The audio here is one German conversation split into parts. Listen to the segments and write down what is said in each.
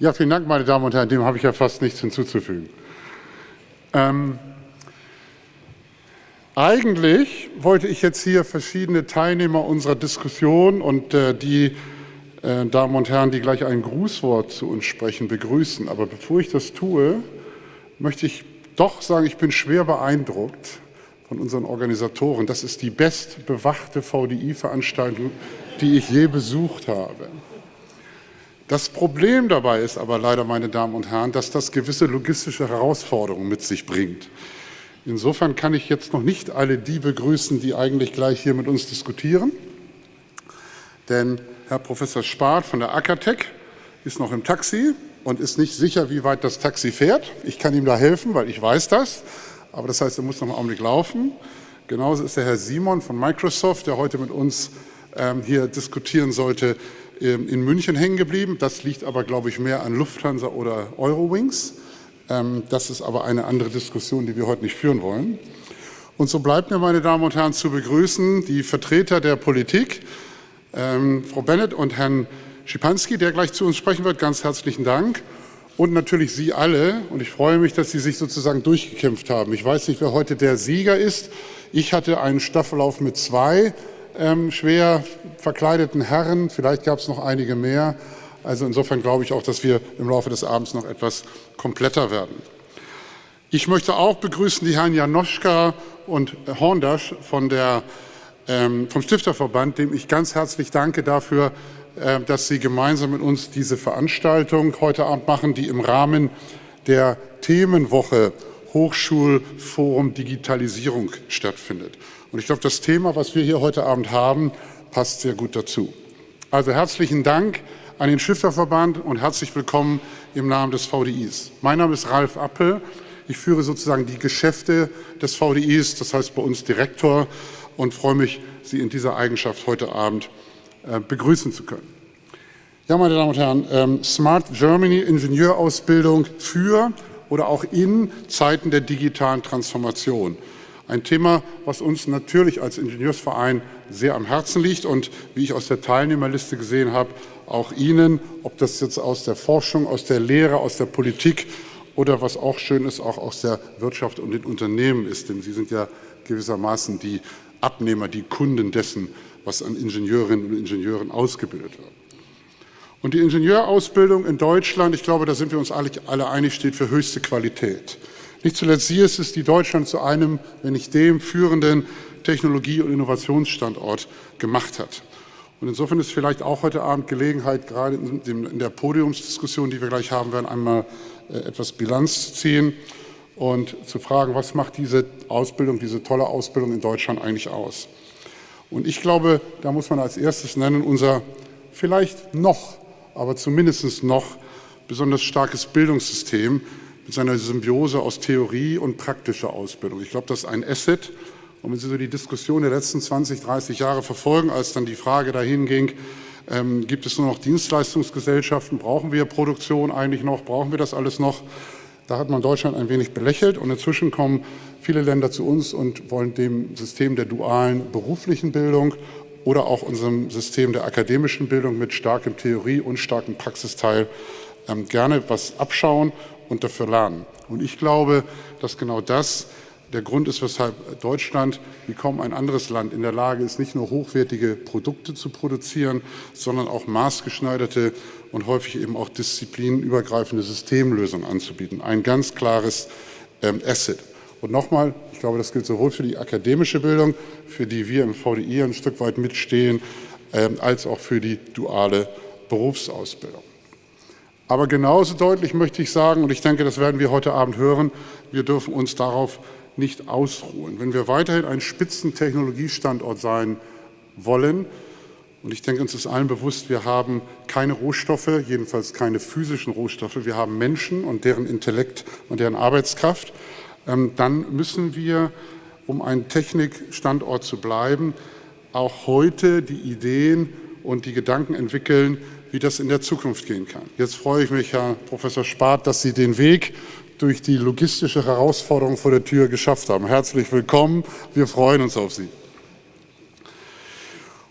Ja, vielen Dank, meine Damen und Herren. Dem habe ich ja fast nichts hinzuzufügen. Ähm, eigentlich wollte ich jetzt hier verschiedene Teilnehmer unserer Diskussion und äh, die äh, Damen und Herren, die gleich ein Grußwort zu uns sprechen, begrüßen. Aber bevor ich das tue, möchte ich doch sagen, ich bin schwer beeindruckt von unseren Organisatoren. Das ist die bestbewachte VDI-Veranstaltung, die ich je besucht habe. Das Problem dabei ist aber leider, meine Damen und Herren, dass das gewisse logistische Herausforderungen mit sich bringt. Insofern kann ich jetzt noch nicht alle die begrüßen, die eigentlich gleich hier mit uns diskutieren. Denn Herr Professor Spart von der Ackertech ist noch im Taxi und ist nicht sicher, wie weit das Taxi fährt. Ich kann ihm da helfen, weil ich weiß das. Aber das heißt, er muss noch einen Augenblick laufen. Genauso ist der Herr Simon von Microsoft, der heute mit uns ähm, hier diskutieren sollte, ähm, in München hängen geblieben. Das liegt aber, glaube ich, mehr an Lufthansa oder Eurowings. Ähm, das ist aber eine andere Diskussion, die wir heute nicht führen wollen. Und so bleibt mir, meine Damen und Herren, zu begrüßen die Vertreter der Politik, ähm, Frau Bennett und Herrn Schipanski, der gleich zu uns sprechen wird. Ganz herzlichen Dank. Und natürlich Sie alle. Und ich freue mich, dass Sie sich sozusagen durchgekämpft haben. Ich weiß nicht, wer heute der Sieger ist. Ich hatte einen Staffellauf mit zwei ähm, schwer verkleideten Herren. Vielleicht gab es noch einige mehr. Also insofern glaube ich auch, dass wir im Laufe des Abends noch etwas kompletter werden. Ich möchte auch begrüßen die Herren Janoschka und Horndasch von der, vom Stifterverband, dem ich ganz herzlich danke dafür, äh, dass Sie gemeinsam mit uns diese Veranstaltung heute Abend machen, die im Rahmen der Themenwoche Hochschulforum Digitalisierung stattfindet. Und ich glaube, das Thema, was wir hier heute Abend haben, passt sehr gut dazu. Also herzlichen Dank an den Stifterverband und herzlich willkommen im Namen des VDIs. Mein Name ist Ralf Appel. Ich führe sozusagen die Geschäfte des VDIs, das heißt bei uns Direktor, und freue mich, Sie in dieser Eigenschaft heute Abend äh, begrüßen zu können. Ja, meine Damen und Herren, ähm, Smart Germany Ingenieurausbildung für oder auch in Zeiten der digitalen Transformation. Ein Thema, was uns natürlich als Ingenieursverein sehr am Herzen liegt und wie ich aus der Teilnehmerliste gesehen habe, auch Ihnen, ob das jetzt aus der Forschung, aus der Lehre, aus der Politik oder was auch schön ist, auch aus der Wirtschaft und den Unternehmen ist. Denn Sie sind ja gewissermaßen die Abnehmer, die Kunden dessen, was an Ingenieurinnen und Ingenieuren ausgebildet wird. Und die Ingenieurausbildung in Deutschland, ich glaube, da sind wir uns alle, einig, steht für höchste Qualität. Nicht zuletzt sie ist es, die Deutschland zu einem, wenn nicht dem, führenden Technologie- und Innovationsstandort gemacht hat. Und insofern ist vielleicht auch heute Abend Gelegenheit, gerade in der Podiumsdiskussion, die wir gleich haben werden, einmal äh, etwas Bilanz zu ziehen und zu fragen, was macht diese Ausbildung, diese tolle Ausbildung in Deutschland eigentlich aus? Und ich glaube, da muss man als erstes nennen, unser vielleicht noch, aber zumindest noch besonders starkes Bildungssystem, mit seiner Symbiose aus Theorie und praktischer Ausbildung. Ich glaube, das ist ein Asset. Und wenn Sie so die Diskussion der letzten 20, 30 Jahre verfolgen, als dann die Frage dahin ging, ähm, gibt es nur noch Dienstleistungsgesellschaften, brauchen wir Produktion eigentlich noch, brauchen wir das alles noch? Da hat man Deutschland ein wenig belächelt und inzwischen kommen viele Länder zu uns und wollen dem System der dualen beruflichen Bildung oder auch unserem System der akademischen Bildung mit starkem Theorie und starkem Praxisteil ähm, gerne was abschauen und dafür lernen. Und ich glaube, dass genau das der Grund ist, weshalb Deutschland wie kaum ein anderes Land in der Lage ist, nicht nur hochwertige Produkte zu produzieren, sondern auch maßgeschneiderte und häufig eben auch disziplinübergreifende Systemlösungen anzubieten. Ein ganz klares ähm, Asset. Und nochmal, ich glaube, das gilt sowohl für die akademische Bildung, für die wir im VDI ein Stück weit mitstehen, ähm, als auch für die duale Berufsausbildung. Aber genauso deutlich möchte ich sagen, und ich denke, das werden wir heute Abend hören, wir dürfen uns darauf nicht ausruhen. Wenn wir weiterhin ein Spitzentechnologiestandort sein wollen, und ich denke, uns ist allen bewusst, wir haben keine Rohstoffe, jedenfalls keine physischen Rohstoffe, wir haben Menschen und deren Intellekt und deren Arbeitskraft, ähm, dann müssen wir, um ein Technikstandort zu bleiben, auch heute die Ideen und die Gedanken entwickeln, wie das in der Zukunft gehen kann. Jetzt freue ich mich, Herr Professor Spart, dass Sie den Weg durch die logistische Herausforderung vor der Tür geschafft haben. Herzlich willkommen. Wir freuen uns auf Sie.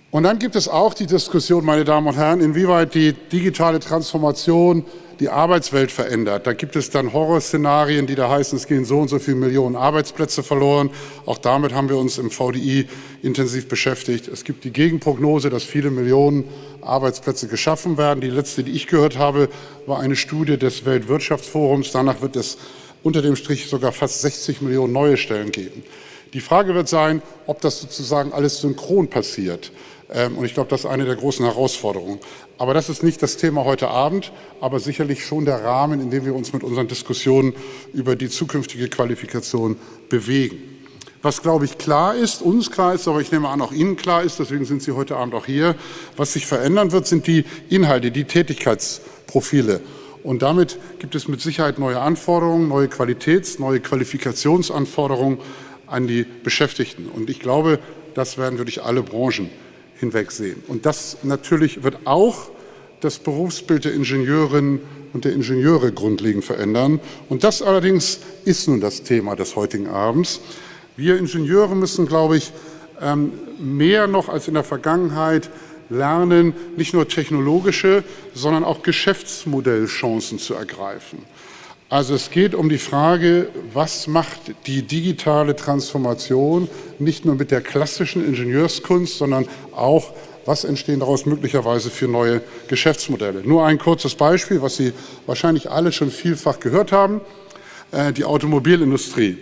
Und dann gibt es auch die Diskussion, meine Damen und Herren, inwieweit die digitale Transformation die Arbeitswelt verändert. Da gibt es dann Horrorszenarien, die da heißen, es gehen so und so viele Millionen Arbeitsplätze verloren. Auch damit haben wir uns im VDI intensiv beschäftigt. Es gibt die Gegenprognose, dass viele Millionen Arbeitsplätze geschaffen werden. Die letzte, die ich gehört habe, war eine Studie des Weltwirtschaftsforums. Danach wird es unter dem Strich sogar fast 60 Millionen neue Stellen geben. Die Frage wird sein, ob das sozusagen alles synchron passiert. Ähm, und ich glaube, das ist eine der großen Herausforderungen. Aber das ist nicht das Thema heute Abend, aber sicherlich schon der Rahmen, in dem wir uns mit unseren Diskussionen über die zukünftige Qualifikation bewegen. Was, glaube ich, klar ist, uns klar ist, aber ich nehme an, auch Ihnen klar ist, deswegen sind Sie heute Abend auch hier, was sich verändern wird, sind die Inhalte, die Tätigkeitsprofile. Und damit gibt es mit Sicherheit neue Anforderungen, neue Qualitäts-, neue Qualifikationsanforderungen an die Beschäftigten. Und ich glaube, das werden wir durch alle Branchen hinwegsehen. Und das natürlich wird auch das Berufsbild der Ingenieurinnen und der Ingenieure grundlegend verändern. Und das allerdings ist nun das Thema des heutigen Abends. Wir Ingenieure müssen, glaube ich, ähm, mehr noch als in der Vergangenheit lernen, nicht nur technologische, sondern auch Geschäftsmodellchancen zu ergreifen. Also es geht um die Frage, was macht die digitale Transformation nicht nur mit der klassischen Ingenieurskunst, sondern auch, was entstehen daraus möglicherweise für neue Geschäftsmodelle. Nur ein kurzes Beispiel, was Sie wahrscheinlich alle schon vielfach gehört haben, äh, die Automobilindustrie.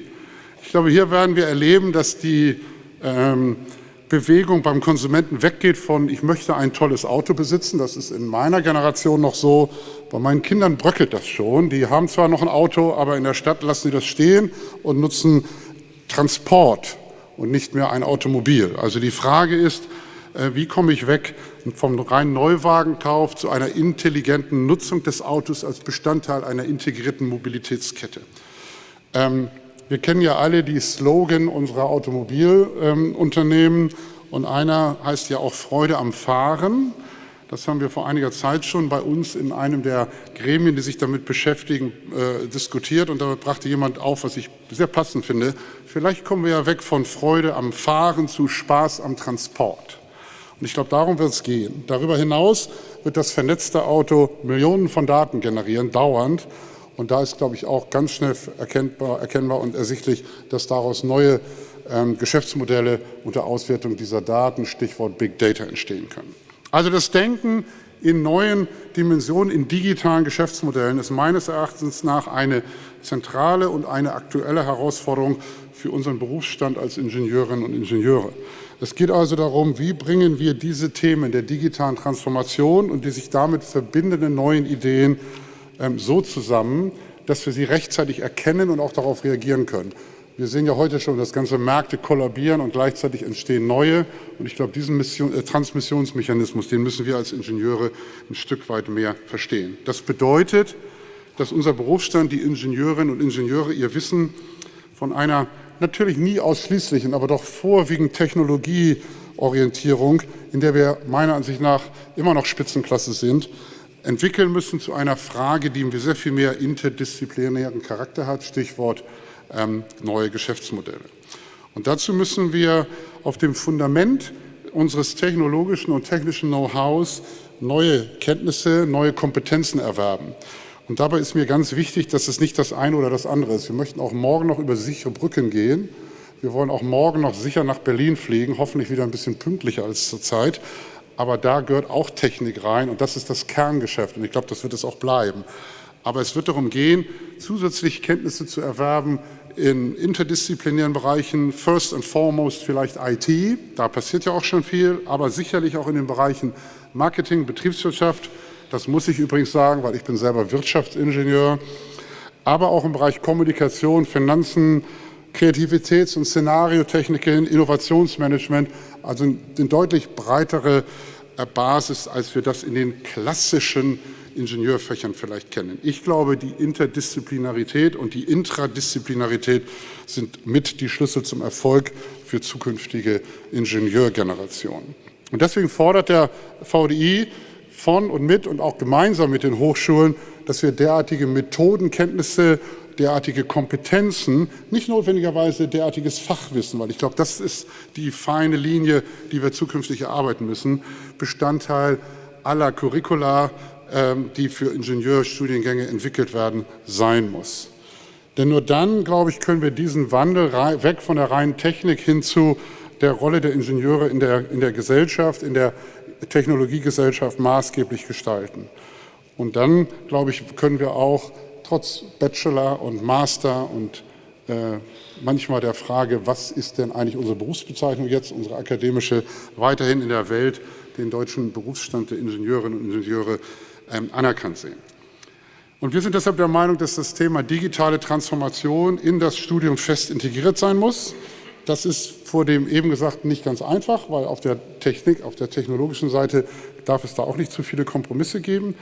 Ich glaube, hier werden wir erleben, dass die ähm, Bewegung beim Konsumenten weggeht von, ich möchte ein tolles Auto besitzen. Das ist in meiner Generation noch so. Bei meinen Kindern bröckelt das schon. Die haben zwar noch ein Auto, aber in der Stadt lassen sie das stehen und nutzen Transport und nicht mehr ein Automobil. Also die Frage ist, äh, wie komme ich weg vom reinen Neuwagenkauf zu einer intelligenten Nutzung des Autos als Bestandteil einer integrierten Mobilitätskette. Ähm, wir kennen ja alle die Slogan unserer Automobilunternehmen und einer heißt ja auch Freude am Fahren. Das haben wir vor einiger Zeit schon bei uns in einem der Gremien, die sich damit beschäftigen, äh, diskutiert. Und da brachte jemand auf, was ich sehr passend finde. Vielleicht kommen wir ja weg von Freude am Fahren zu Spaß am Transport. Und ich glaube, darum wird es gehen. Darüber hinaus wird das vernetzte Auto Millionen von Daten generieren, dauernd. Und da ist, glaube ich, auch ganz schnell erkennbar, erkennbar und ersichtlich, dass daraus neue ähm, Geschäftsmodelle unter Auswertung dieser Daten, Stichwort Big Data, entstehen können. Also das Denken in neuen Dimensionen, in digitalen Geschäftsmodellen ist meines Erachtens nach eine zentrale und eine aktuelle Herausforderung für unseren Berufsstand als Ingenieurinnen und Ingenieure. Es geht also darum, wie bringen wir diese Themen der digitalen Transformation und die sich damit verbindenden neuen Ideen ähm, so zusammen, dass wir sie rechtzeitig erkennen und auch darauf reagieren können. Wir sehen ja heute schon, dass ganze Märkte kollabieren und gleichzeitig entstehen neue. Und ich glaube, diesen Mission, äh, Transmissionsmechanismus, den müssen wir als Ingenieure ein Stück weit mehr verstehen. Das bedeutet, dass unser Berufsstand, die Ingenieurinnen und Ingenieure, ihr Wissen von einer natürlich nie ausschließlichen, aber doch vorwiegend Technologieorientierung, in der wir meiner Ansicht nach immer noch Spitzenklasse sind, entwickeln müssen zu einer Frage, die sehr viel mehr interdisziplinären Charakter hat, Stichwort ähm, neue Geschäftsmodelle. Und dazu müssen wir auf dem Fundament unseres technologischen und technischen Know-hows neue Kenntnisse, neue Kompetenzen erwerben. Und dabei ist mir ganz wichtig, dass es nicht das eine oder das andere ist. Wir möchten auch morgen noch über sichere Brücken gehen. Wir wollen auch morgen noch sicher nach Berlin fliegen, hoffentlich wieder ein bisschen pünktlicher als zurzeit. Aber da gehört auch Technik rein und das ist das Kerngeschäft und ich glaube, das wird es auch bleiben. Aber es wird darum gehen, zusätzlich Kenntnisse zu erwerben in interdisziplinären Bereichen, first and foremost vielleicht IT, da passiert ja auch schon viel, aber sicherlich auch in den Bereichen Marketing, Betriebswirtschaft, das muss ich übrigens sagen, weil ich bin selber Wirtschaftsingenieur, aber auch im Bereich Kommunikation, Finanzen, Kreativitäts- und Szenariotechniken, Innovationsmanagement, also eine deutlich breitere äh, Basis, als wir das in den klassischen Ingenieurfächern vielleicht kennen. Ich glaube, die Interdisziplinarität und die Intradisziplinarität sind mit die Schlüssel zum Erfolg für zukünftige Ingenieurgenerationen. Und deswegen fordert der VDI von und mit und auch gemeinsam mit den Hochschulen, dass wir derartige Methodenkenntnisse, derartige Kompetenzen, nicht notwendigerweise derartiges Fachwissen, weil ich glaube, das ist die feine Linie, die wir zukünftig erarbeiten müssen, Bestandteil aller Curricula, ähm, die für Ingenieurstudiengänge entwickelt werden, sein muss. Denn nur dann, glaube ich, können wir diesen Wandel weg von der reinen Technik hin zu der Rolle der Ingenieure in der, in der Gesellschaft, in der Technologiegesellschaft maßgeblich gestalten. Und dann, glaube ich, können wir auch trotz Bachelor und Master und äh, manchmal der Frage, was ist denn eigentlich unsere Berufsbezeichnung jetzt, unsere akademische, weiterhin in der Welt den deutschen Berufsstand der Ingenieurinnen und Ingenieure ähm, anerkannt sehen. Und wir sind deshalb der Meinung, dass das Thema digitale Transformation in das Studium fest integriert sein muss. Das ist vor dem eben Gesagten nicht ganz einfach, weil auf der Technik, auf der technologischen Seite darf es da auch nicht zu viele Kompromisse geben.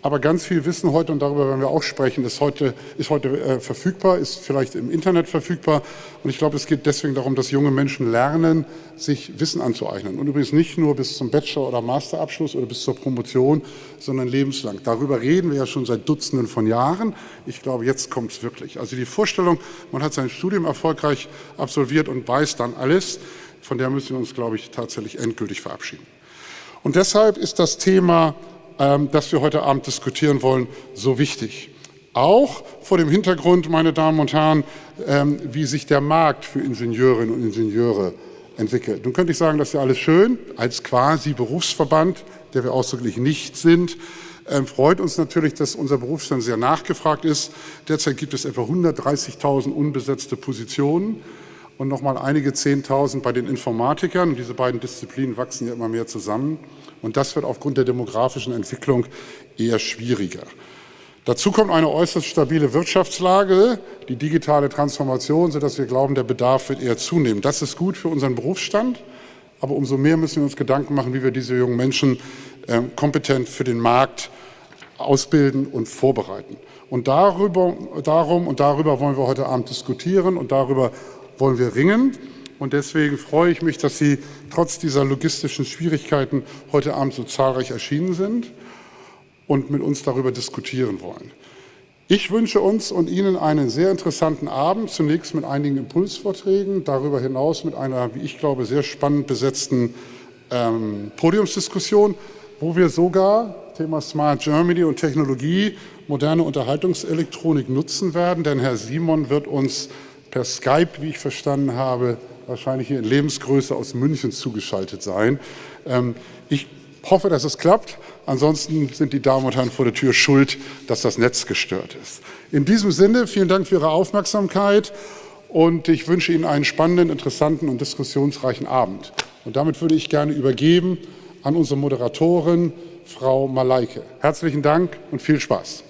Aber ganz viel Wissen heute, und darüber werden wir auch sprechen, ist heute, ist heute äh, verfügbar, ist vielleicht im Internet verfügbar. Und ich glaube, es geht deswegen darum, dass junge Menschen lernen, sich Wissen anzueignen. Und übrigens nicht nur bis zum Bachelor- oder Masterabschluss oder bis zur Promotion, sondern lebenslang. Darüber reden wir ja schon seit Dutzenden von Jahren. Ich glaube, jetzt kommt es wirklich. Also die Vorstellung, man hat sein Studium erfolgreich absolviert und weiß dann alles, von der müssen wir uns, glaube ich, tatsächlich endgültig verabschieden. Und deshalb ist das Thema ähm, das wir heute Abend diskutieren wollen, so wichtig. Auch vor dem Hintergrund, meine Damen und Herren, ähm, wie sich der Markt für Ingenieurinnen und Ingenieure entwickelt. Nun könnte ich sagen, das ist ja alles schön, als quasi Berufsverband, der wir ausdrücklich nicht sind, ähm, freut uns natürlich, dass unser Berufsstand sehr nachgefragt ist. Derzeit gibt es etwa 130.000 unbesetzte Positionen und noch mal einige Zehntausend bei den Informatikern. Diese beiden Disziplinen wachsen ja immer mehr zusammen. Und das wird aufgrund der demografischen Entwicklung eher schwieriger. Dazu kommt eine äußerst stabile Wirtschaftslage, die digitale Transformation, sodass wir glauben, der Bedarf wird eher zunehmen. Das ist gut für unseren Berufsstand, aber umso mehr müssen wir uns Gedanken machen, wie wir diese jungen Menschen äh, kompetent für den Markt ausbilden und vorbereiten. Und darüber, darum und darüber wollen wir heute Abend diskutieren und darüber wollen wir ringen. Und deswegen freue ich mich, dass Sie trotz dieser logistischen Schwierigkeiten heute Abend so zahlreich erschienen sind und mit uns darüber diskutieren wollen. Ich wünsche uns und Ihnen einen sehr interessanten Abend, zunächst mit einigen Impulsvorträgen, darüber hinaus mit einer, wie ich glaube, sehr spannend besetzten ähm, Podiumsdiskussion, wo wir sogar Thema Smart Germany und Technologie moderne Unterhaltungselektronik nutzen werden, denn Herr Simon wird uns per Skype, wie ich verstanden habe, wahrscheinlich hier in Lebensgröße aus München zugeschaltet sein. Ähm, ich hoffe, dass es klappt. Ansonsten sind die Damen und Herren vor der Tür schuld, dass das Netz gestört ist. In diesem Sinne, vielen Dank für Ihre Aufmerksamkeit und ich wünsche Ihnen einen spannenden, interessanten und diskussionsreichen Abend. Und damit würde ich gerne übergeben an unsere Moderatorin, Frau Malaike. Herzlichen Dank und viel Spaß.